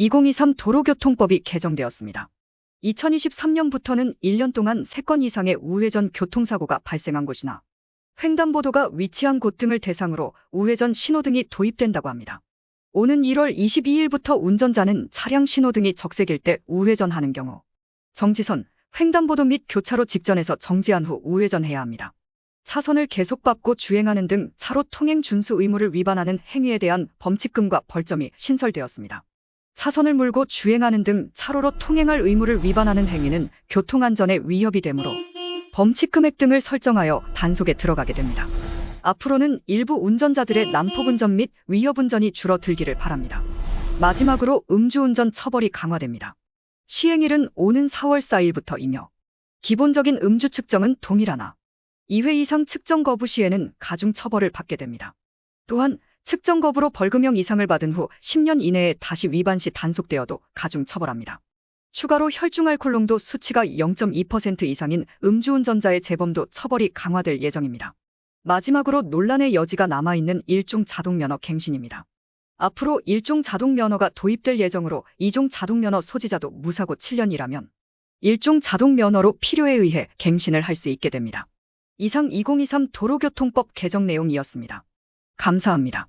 2023 도로교통법이 개정되었습니다. 2023년부터는 1년 동안 3건 이상의 우회전 교통사고가 발생한 곳이나 횡단보도가 위치한 곳 등을 대상으로 우회전 신호등이 도입된다고 합니다. 오는 1월 22일부터 운전자는 차량 신호등이 적색일 때 우회전하는 경우 정지선, 횡단보도 및 교차로 직전에서 정지한 후 우회전해야 합니다. 차선을 계속 밟고 주행하는 등 차로 통행 준수 의무를 위반하는 행위에 대한 범칙금과 벌점이 신설되었습니다. 차선을 물고 주행하는 등 차로로 통행할 의무를 위반하는 행위는 교통안전에 위협이 되므로 범칙 금액 등을 설정하여 단속에 들어가게 됩니다. 앞으로는 일부 운전자들의 난폭운전 및 위협운전이 줄어들기를 바랍니다. 마지막으로 음주운전 처벌이 강화됩니다. 시행일은 오는 4월 4일부터이며 기본적인 음주 측정은 동일하나 2회 이상 측정 거부 시에는 가중 처벌을 받게 됩니다. 또한 측정 거부로 벌금형 이상을 받은 후 10년 이내에 다시 위반 시 단속되어도 가중 처벌합니다. 추가로 혈중 알코올 농도 수치가 0.2% 이상인 음주운전자의 재범도 처벌이 강화될 예정입니다. 마지막으로 논란의 여지가 남아있는 일종 자동면허 갱신입니다. 앞으로 일종 자동면허가 도입될 예정으로 이종 자동면허 소지자도 무사고 7년이라면 일종 자동면허로 필요에 의해 갱신을 할 수 있게 됩니다. 이상 2023 도로교통법 개정 내용이었습니다. 감사합니다.